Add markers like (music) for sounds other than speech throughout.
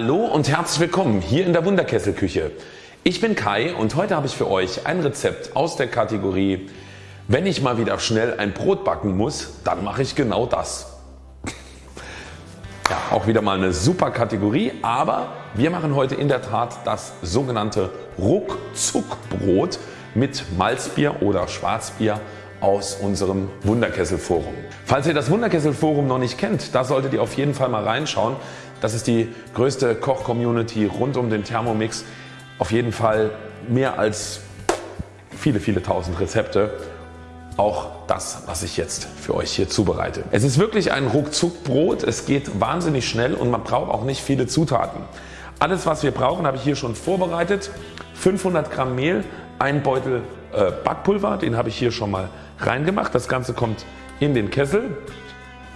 Hallo und herzlich willkommen hier in der Wunderkesselküche. Ich bin Kai und heute habe ich für euch ein Rezept aus der Kategorie wenn ich mal wieder schnell ein Brot backen muss, dann mache ich genau das. Ja, auch wieder mal eine super Kategorie, aber wir machen heute in der Tat das sogenannte Ruckzuckbrot mit Malzbier oder Schwarzbier aus unserem Wunderkesselforum. Falls ihr das Wunderkesselforum noch nicht kennt, da solltet ihr auf jeden Fall mal reinschauen. Das ist die größte Koch-Community rund um den Thermomix. Auf jeden Fall mehr als viele viele tausend Rezepte. Auch das was ich jetzt für euch hier zubereite. Es ist wirklich ein Ruckzuckbrot. Es geht wahnsinnig schnell und man braucht auch nicht viele Zutaten. Alles was wir brauchen habe ich hier schon vorbereitet. 500 Gramm Mehl, ein Beutel äh, Backpulver, den habe ich hier schon mal reingemacht. Das Ganze kommt in den Kessel.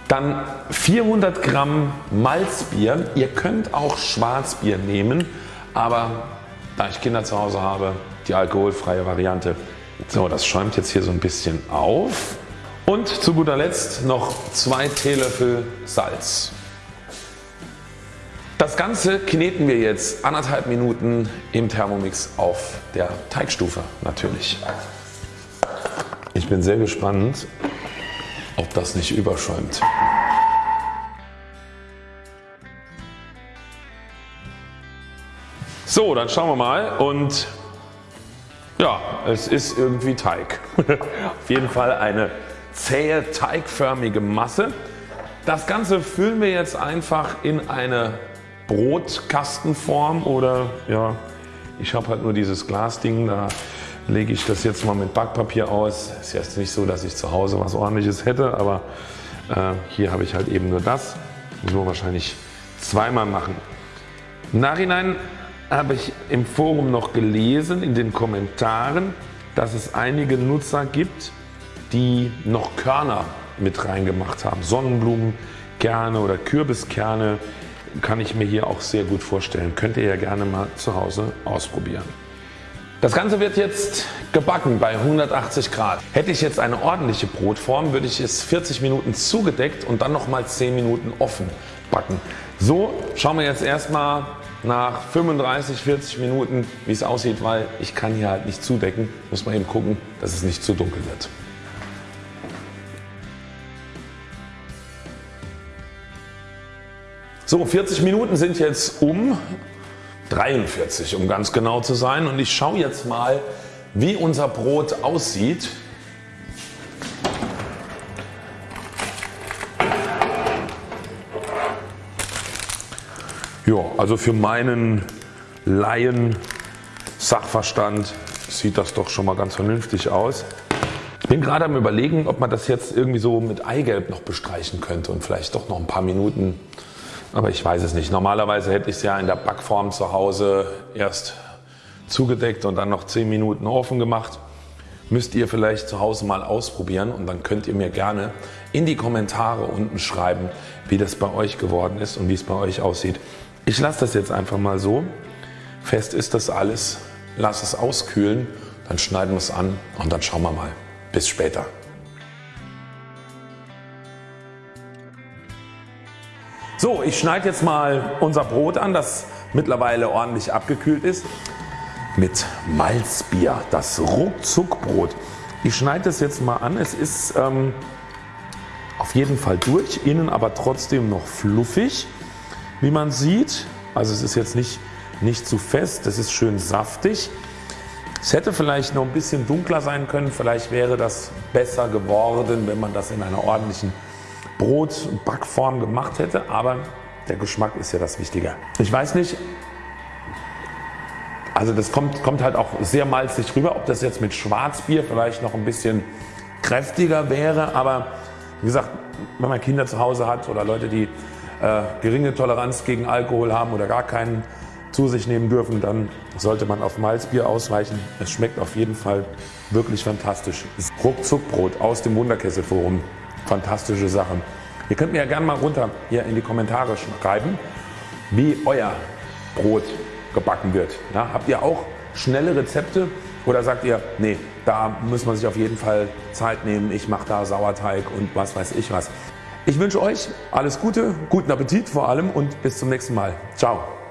Dann 400 Gramm Malzbier. Ihr könnt auch Schwarzbier nehmen, aber da ich Kinder zu Hause habe, die alkoholfreie Variante. So, das schäumt jetzt hier so ein bisschen auf. Und zu guter Letzt noch zwei Teelöffel Salz. Das Ganze kneten wir jetzt anderthalb Minuten im Thermomix auf der Teigstufe natürlich. Ich bin sehr gespannt ob das nicht überschäumt. So dann schauen wir mal und ja es ist irgendwie Teig. (laughs) Auf jeden Fall eine zähe teigförmige Masse. Das Ganze füllen wir jetzt einfach in eine Brotkastenform oder ja ich habe halt nur dieses Glasding da lege ich das jetzt mal mit Backpapier aus. Ist jetzt nicht so dass ich zu Hause was ordentliches hätte, aber äh, hier habe ich halt eben nur das. Muss man wahrscheinlich zweimal machen. Nachhinein habe ich im Forum noch gelesen in den Kommentaren dass es einige Nutzer gibt die noch Körner mit reingemacht haben. Sonnenblumenkerne oder Kürbiskerne kann ich mir hier auch sehr gut vorstellen. Könnt ihr ja gerne mal zu Hause ausprobieren. Das Ganze wird jetzt gebacken bei 180 Grad. Hätte ich jetzt eine ordentliche Brotform würde ich es 40 Minuten zugedeckt und dann nochmal 10 Minuten offen backen. So schauen wir jetzt erstmal nach 35 40 Minuten wie es aussieht, weil ich kann hier halt nicht zudecken. Muss man eben gucken dass es nicht zu dunkel wird. So 40 Minuten sind jetzt um 43 um ganz genau zu sein und ich schaue jetzt mal wie unser Brot aussieht. Ja, also für meinen Laien Sachverstand sieht das doch schon mal ganz vernünftig aus. Ich bin gerade am überlegen ob man das jetzt irgendwie so mit Eigelb noch bestreichen könnte und vielleicht doch noch ein paar Minuten aber ich weiß es nicht. Normalerweise hätte ich es ja in der Backform zu Hause erst zugedeckt und dann noch 10 Minuten offen gemacht. Müsst ihr vielleicht zu Hause mal ausprobieren und dann könnt ihr mir gerne in die Kommentare unten schreiben wie das bei euch geworden ist und wie es bei euch aussieht. Ich lasse das jetzt einfach mal so. Fest ist das alles. Lass es auskühlen, dann schneiden wir es an und dann schauen wir mal. Bis später. So, ich schneide jetzt mal unser Brot an, das mittlerweile ordentlich abgekühlt ist mit Malzbier, das Ruckzuckbrot. Ich schneide das jetzt mal an. Es ist ähm, auf jeden Fall durch, innen aber trotzdem noch fluffig, wie man sieht. Also es ist jetzt nicht, nicht zu fest, es ist schön saftig. Es hätte vielleicht noch ein bisschen dunkler sein können, vielleicht wäre das besser geworden, wenn man das in einer ordentlichen Brot Backform gemacht hätte, aber der Geschmack ist ja das Wichtige. Ich weiß nicht, also das kommt, kommt halt auch sehr malzig rüber, ob das jetzt mit Schwarzbier vielleicht noch ein bisschen kräftiger wäre, aber wie gesagt, wenn man Kinder zu Hause hat oder Leute, die äh, geringe Toleranz gegen Alkohol haben oder gar keinen zu sich nehmen dürfen, dann sollte man auf Malzbier ausweichen. Es schmeckt auf jeden Fall wirklich fantastisch. Ruckzuckbrot aus dem Wunderkesselforum fantastische Sache. Ihr könnt mir ja gerne mal runter hier in die Kommentare schreiben, wie euer Brot gebacken wird. Ja, habt ihr auch schnelle Rezepte oder sagt ihr, nee, da muss man sich auf jeden Fall Zeit nehmen, ich mache da Sauerteig und was weiß ich was. Ich wünsche euch alles Gute, guten Appetit vor allem und bis zum nächsten Mal. Ciao.